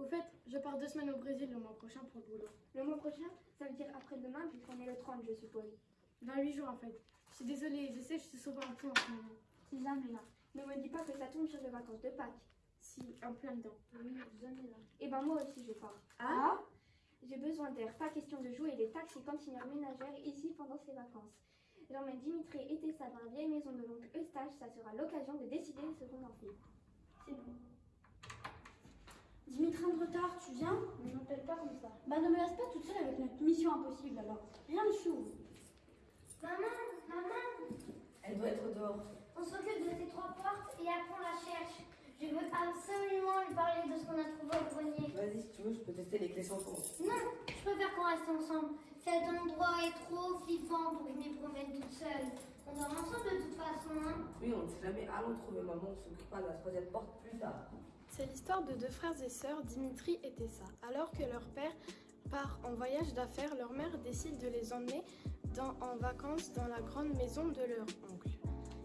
Au fait, je pars deux semaines au Brésil le mois prochain pour le boulot. Le mois prochain, ça veut dire après-demain, puisqu'on est le 30, je suppose. Dans huit jours en fait. Je suis désolée, je sais, je suis souvent un peu en ce moment. Si jamais là. Ne me dis pas que ça tombe sur les vacances de Pâques. Si, en plein dedans. Oui, jamais là. Et ben moi aussi, je pars. Ah J'ai besoin d'air. Pas question de jouer les taxis cantinières ménagères ici pendant ces vacances. J'emmène Dimitri et Tessa dans la vieille maison de l'oncle Eustache. Ça sera l'occasion de décider ce qu'on en fait. C'est bon. Dimitri en retard, tu viens Ne m'appelle pas comme ça. Bah ne me laisse pas toute seule avec notre mission impossible alors. Rien de chou. Maman, maman, Elle doit être dehors. on s'occupe de ces trois portes et après on la cherche. Je veux absolument lui parler de ce qu'on a trouvé au grenier. Vas-y, si tu veux, je peux tester les clés sans fond. Non, je préfère qu'on reste ensemble. Cet endroit est trop flippant pour que je m'y promène toute seule. On dort ensemble de toute façon, hein. Oui, on ne sait jamais. Allons trouver maman, on s'occupera de la troisième porte plus tard. C'est l'histoire de deux frères et sœurs, Dimitri et Tessa. Alors que leur père part en voyage d'affaires, leur mère décide de les emmener dans- en vacances dans la grande maison de leur oncle.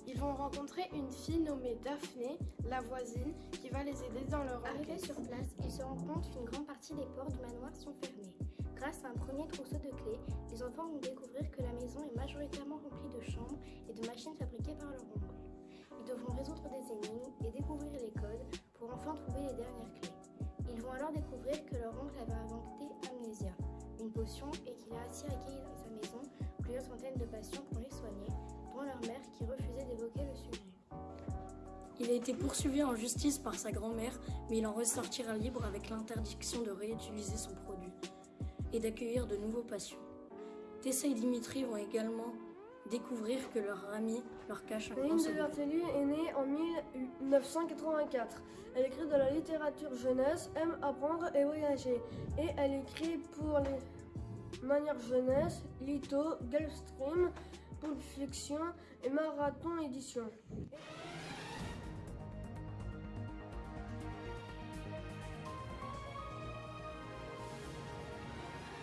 Ils vont rencontrer une fille nommée Daphné, la voisine, qui va les aider dans leur Arrivés sur place, ils se rendent compte qu'une grande partie des portes du manoir sont fermées. Grâce à un premier trousseau de clés, les enfants vont découvrir que la maison est majoritairement remplie de chambres et de machines fabriquées par leur oncle. Ils devront résoudre des énigmes et découvrir les codes pour enfin trouver les dernières clés. Ils vont alors découvrir que leur oncle avait inventé Amnésia, une potion, et qu'il a ainsi accueilli dans sa maison plusieurs centaines de patients pour les soigner, dont leur mère qui refusait d'évoquer le sujet. Il a été poursuivi en justice par sa grand-mère, mais il en ressortira libre avec l'interdiction de réutiliser son produit et d'accueillir de nouveaux patients. Tessa et Dimitri vont également découvrir que leur ami leur cache un Céline de. Bertelli est née en 1984. Elle écrit de la littérature jeunesse, aime apprendre et voyager. Et elle écrit pour les manières jeunesse, Lito, Gulfstream, Pulp Fiction et Marathon Édition.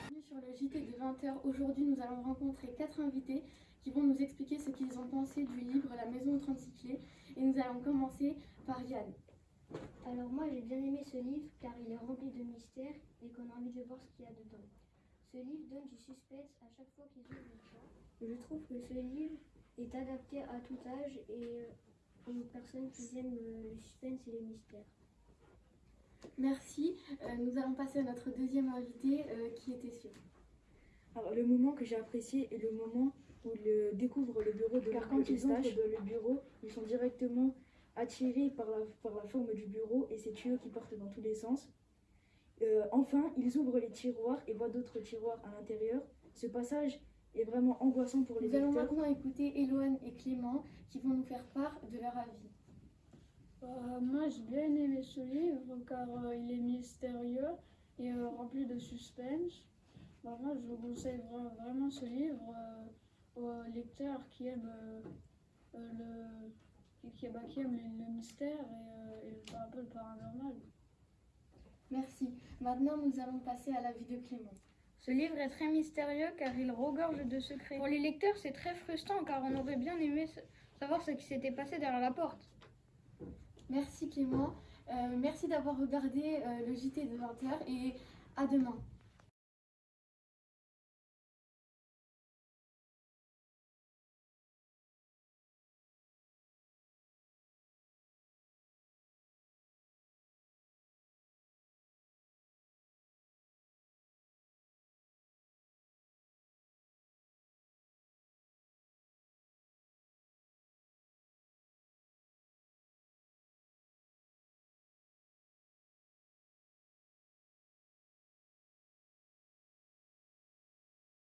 Bienvenue sur le JT de 20h. Aujourd'hui, nous allons rencontrer quatre invités qui vont nous expliquer ce qu'ils ont pensé du livre La maison aux 36 clés. Et nous allons commencer par Yann. Alors moi j'ai bien aimé ce livre car il est rempli de mystères et qu'on a envie de voir ce qu'il y a dedans. Ce livre donne du suspense à chaque fois qu'ils ouvrent une porte. Je trouve que ce livre est adapté à tout âge et euh, aux personnes qui aiment euh, le suspense et les mystères. Merci. Euh, nous allons passer à notre deuxième invité euh, qui était sûr. Alors, le moment que j'ai apprécié est le moment où ils découvrent le bureau de Car quand ils entrent Eustache. le bureau, ils sont directement attirés par la, par la forme du bureau et ses tuyaux qui portent dans tous les sens. Euh, enfin, ils ouvrent les tiroirs et voient d'autres tiroirs à l'intérieur. Ce passage est vraiment angoissant pour les Nous allons maintenant écouter Éloane et Clément qui vont nous faire part de leur avis. Euh, moi j'ai bien aimé ce livre car euh, il est mystérieux et euh, rempli de suspense. Bah, moi je vous conseille vra- vraiment ce livre euh, aux lecteurs qui aiment euh, euh, le qui, bah, qui aiment le, le mystère et, euh, et le- un peu le paranormal. Merci. Maintenant, nous allons passer à l'avis de Clément. Ce livre est très mystérieux car il regorge de secrets. Pour les lecteurs, c'est très frustrant car on aurait bien aimé sa- savoir ce qui s'était passé derrière la porte. Merci Clément. Euh, merci d'avoir regardé euh, le JT de 20h et à demain.